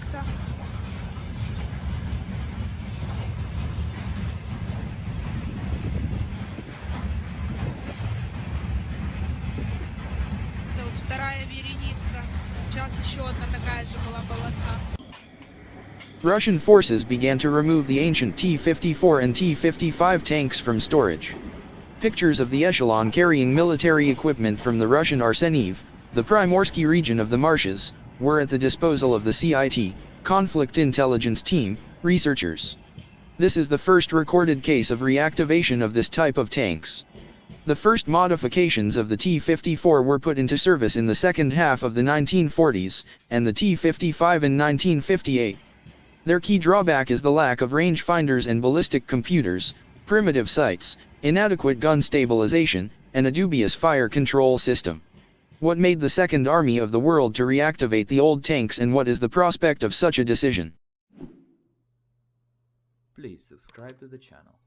Это вот вторая вереница. Сейчас еще одна такая же была полоса. Russian forces began to remove the ancient T-54 and T-55 tanks from storage. Pictures of the echelon carrying military equipment from the Russian Arseniev, the Primorsky region of the marshes, were at the disposal of the CIT, Conflict Intelligence Team, researchers. This is the first recorded case of reactivation of this type of tanks. The first modifications of the T-54 were put into service in the second half of the 1940s, and the T-55 in 1958. Their key drawback is the lack of rangefinders and ballistic computers, primitive sights, inadequate gun stabilization, and a dubious fire control system. What made the Second Army of the World to reactivate the old tanks and what is the prospect of such a decision? Please subscribe to the channel.